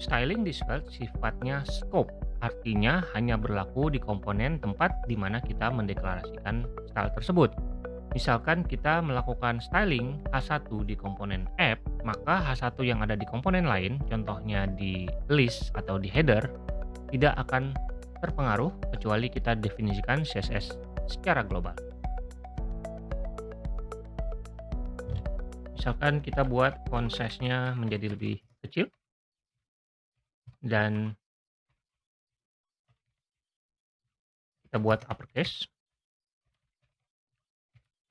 Styling Svelte sifatnya scope, artinya hanya berlaku di komponen tempat di mana kita mendeklarasikan style tersebut. Misalkan kita melakukan styling H1 di komponen app, maka H1 yang ada di komponen lain, contohnya di list atau di header, tidak akan terpengaruh kecuali kita definisikan CSS secara global. Misalkan kita buat font size-nya menjadi lebih kecil dan kita buat uppercase.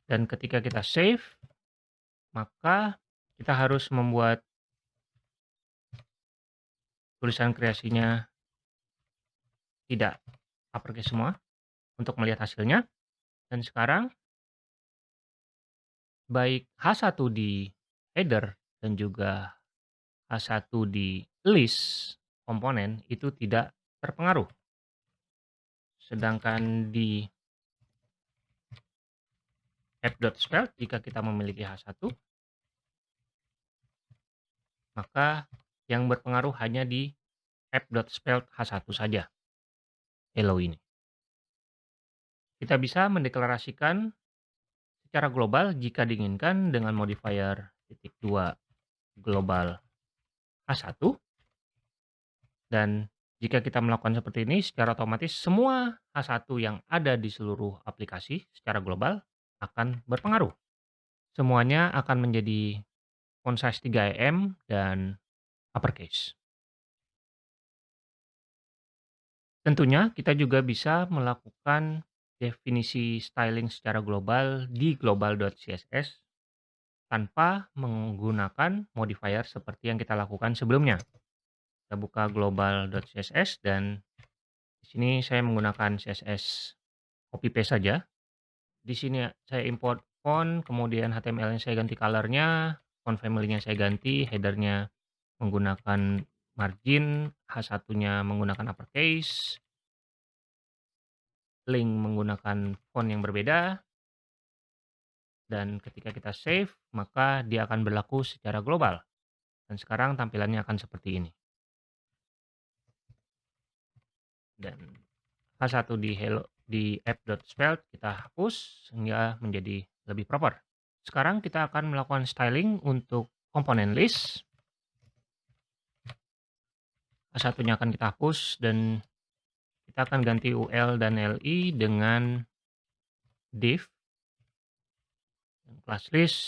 Dan ketika kita save, maka kita harus membuat tulisan kreasinya tidak uppercase semua untuk melihat hasilnya. Dan sekarang baik H1 di header dan juga H1 di list komponen itu tidak terpengaruh. Sedangkan di app.spell jika kita memiliki H1 maka yang berpengaruh hanya di app.spell H1 saja. Hello ini. Kita bisa mendeklarasikan secara global jika diinginkan dengan modifier titik dua global H1 dan jika kita melakukan seperti ini secara otomatis semua H1 yang ada di seluruh aplikasi secara global akan berpengaruh. Semuanya akan menjadi font size 3 em dan uppercase. Tentunya kita juga bisa melakukan definisi styling secara global di global.css tanpa menggunakan modifier seperti yang kita lakukan sebelumnya. Kita buka global.css dan di sini saya menggunakan CSS copy paste saja. Di sini saya import font, kemudian HTML-nya saya ganti color-nya, font family-nya saya ganti, header-nya menggunakan margin, H1-nya menggunakan uppercase, link menggunakan font yang berbeda, dan ketika kita save, maka dia akan berlaku secara global. Dan sekarang tampilannya akan seperti ini. Dan H1 di hello di app.svelte kita hapus sehingga menjadi lebih proper. Sekarang kita akan melakukan styling untuk komponen list. H1-nya akan kita hapus dan kita akan ganti UL dan LI dengan div class list,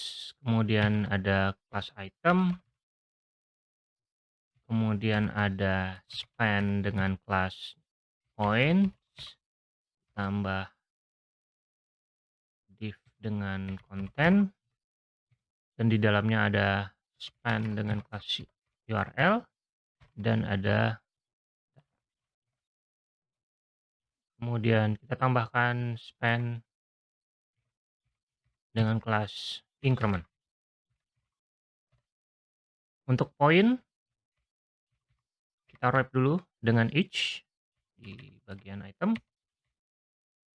kemudian ada class item, kemudian ada span dengan class points tambah div dengan konten dan di dalamnya ada span dengan kelas URL dan ada kemudian kita tambahkan span dengan kelas increment. Untuk poin kita wrap dulu dengan each di bagian item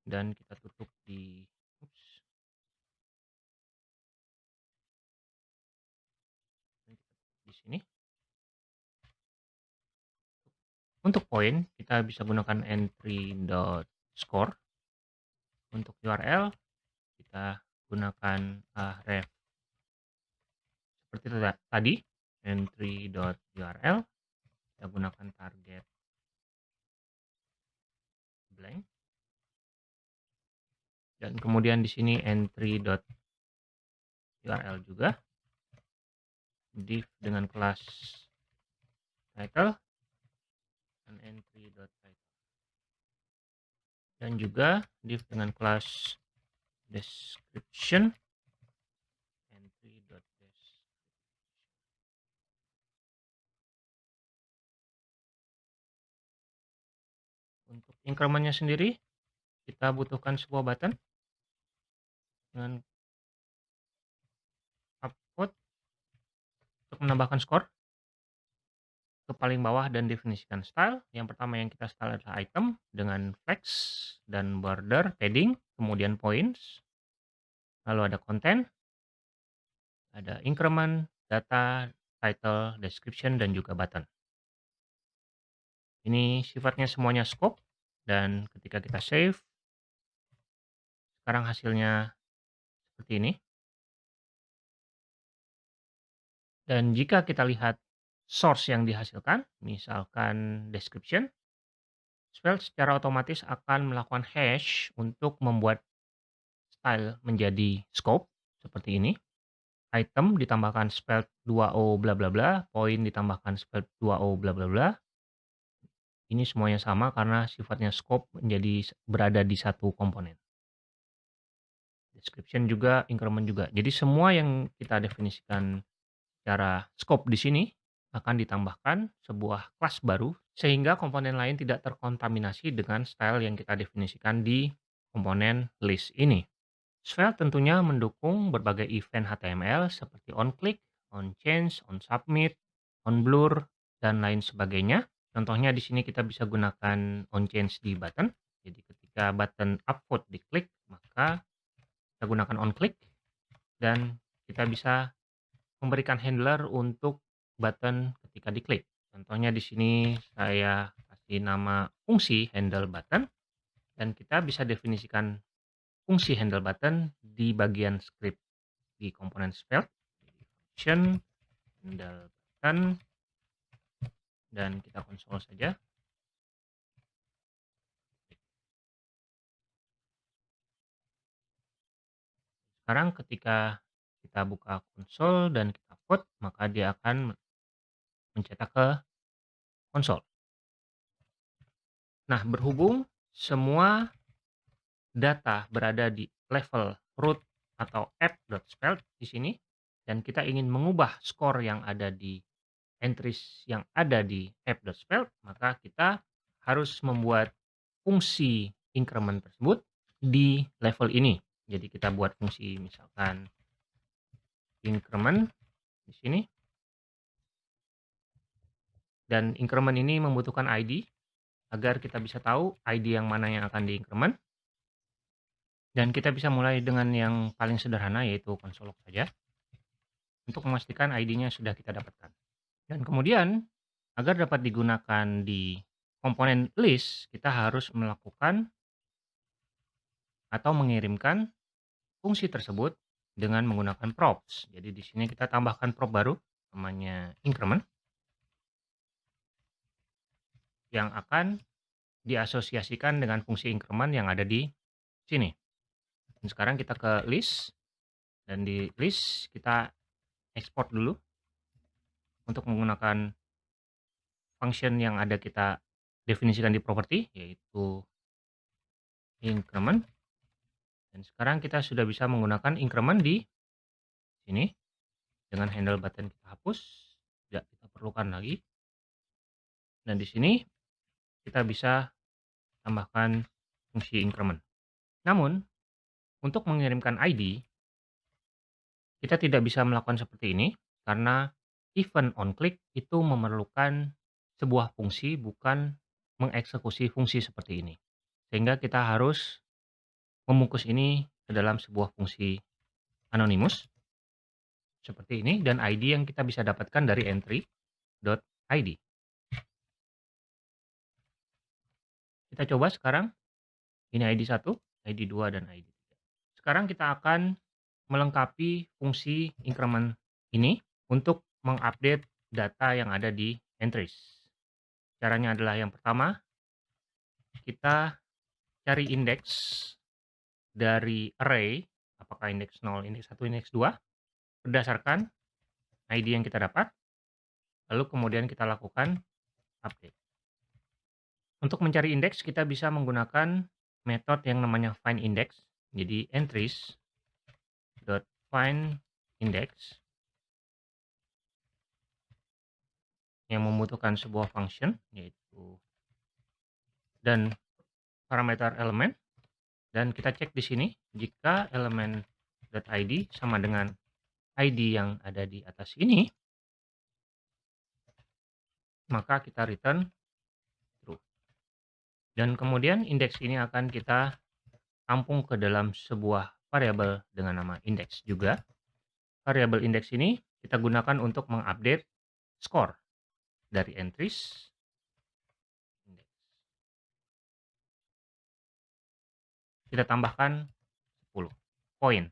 dan kita tutup di oops, di sini. Untuk poin kita bisa gunakan entry dot score. Untuk URL kita gunakan ref seperti tadi entry URL kita gunakan target blank. Dan kemudian di sini entry.url juga. div dengan kelas title dan entry.title. Dan juga div dengan kelas description Untuk incrementnya sendiri, kita butuhkan sebuah button dengan upload untuk menambahkan skor ke paling bawah dan definisikan style. Yang pertama yang kita style adalah item dengan flex dan border padding, kemudian points. Lalu ada konten, ada increment, data, title, description, dan juga button. Ini sifatnya semuanya scope dan ketika kita save sekarang hasilnya seperti ini. Dan jika kita lihat source yang dihasilkan, misalkan description, Svelte secara otomatis akan melakukan hash untuk membuat style menjadi scope seperti ini. Item ditambahkan Svelte 2o bla bla bla, point ditambahkan Svelte 2o bla bla bla. Ini semuanya sama karena sifatnya scope menjadi berada di satu komponen. Description juga, increment juga. Jadi semua yang kita definisikan secara scope di sini akan ditambahkan sebuah kelas baru sehingga komponen lain tidak terkontaminasi dengan style yang kita definisikan di komponen list ini. Svelte tentunya mendukung berbagai event HTML seperti onClick, onChange, onSubmit, onBlur, dan lain sebagainya. Contohnya di sini kita bisa gunakan onChange di button. Jadi ketika button upvote diklik, maka kita gunakan onClick dan kita bisa memberikan handler untuk button ketika diklik. Contohnya di sini saya kasih nama fungsi handle button dan kita bisa definisikan fungsi handle button di bagian script di komponen Svelte function handle button dan kita konsol saja. Sekarang ketika kita buka konsol dan kita code maka dia akan mencetak ke konsol. Nah berhubung semua data berada di level root atau app.svelte di sini dan kita ingin mengubah skor yang ada di entries yang ada di app.svelte, maka kita harus membuat fungsi increment tersebut di level ini. Jadi kita buat fungsi misalkan increment di sini. Dan increment ini membutuhkan ID agar kita bisa tahu ID yang mana yang akan di increment. Dan kita bisa mulai dengan yang paling sederhana yaitu konsol log saja. Untuk memastikan ID-nya sudah kita dapatkan. Dan kemudian agar dapat digunakan di komponen list, kita harus melakukan atau mengirimkan fungsi tersebut dengan menggunakan props. Jadi di sini kita tambahkan prop baru namanya increment yang akan diasosiasikan dengan fungsi increment yang ada di sini. Dan sekarang kita ke list dan di list kita export dulu untuk menggunakan function yang ada kita definisikan di property yaitu increment. Dan sekarang kita sudah bisa menggunakan increment di sini. Dengan handle button kita hapus tidak kita perlukan lagi. Dan di sini kita bisa tambahkan fungsi increment. Namun untuk mengirimkan ID, kita tidak bisa melakukan seperti ini karena event on click itu memerlukan sebuah fungsi bukan mengeksekusi fungsi seperti ini. Sehingga kita harus membungkus ini ke dalam sebuah fungsi anonymous seperti ini dan ID yang kita bisa dapatkan dari entry.id. Kita coba sekarang. Ini ID 1, ID 2 dan ID sekarang kita akan melengkapi fungsi increment ini untuk mengupdate data yang ada di entries. Caranya adalah yang pertama, kita cari indeks dari array, apakah indeks 0, indeks 1, indeks 2, berdasarkan ID yang kita dapat, lalu kemudian kita lakukan update. Untuk mencari indeks, kita bisa menggunakan metode yang namanya find index jadi entries dot find index yang membutuhkan sebuah function yaitu dan parameter elemen. Dan kita cek di sini jika elemen .id sama dengan id yang ada di atas ini maka kita return true. Dan kemudian indeks ini akan kita tampung ke dalam sebuah variabel dengan nama index juga. Variabel index ini kita gunakan untuk mengupdate skor dari entries index. Kita tambahkan 10 poin.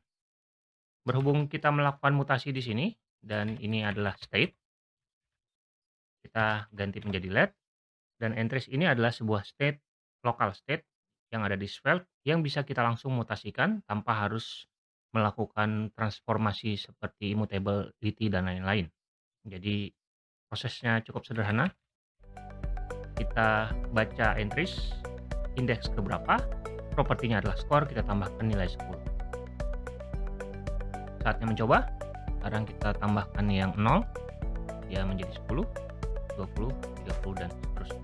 Berhubung kita melakukan mutasi di sini dan ini adalah state, kita ganti menjadi let dan entries ini adalah sebuah state local state yang ada di Svelte yang bisa kita langsung mutasikan tanpa harus melakukan transformasi seperti immutability dan lain-lain. Jadi prosesnya cukup sederhana. Kita baca entries, indeks keberapa, propertinya adalah skor, kita tambahkan nilai 10. Saatnya mencoba, sekarang kita tambahkan yang 0, ya menjadi 10, 20, 30, dan seterusnya.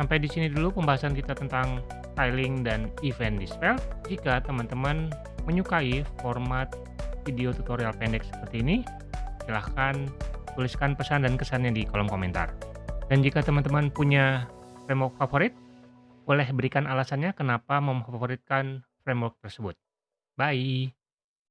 Sampai di sini dulu pembahasan kita tentang styling dan event dispel. Jika teman-teman menyukai format video tutorial pendek seperti ini, silahkan tuliskan pesan dan kesannya di kolom komentar. Dan jika teman-teman punya framework favorit, boleh berikan alasannya kenapa memfavoritkan framework tersebut. Bye!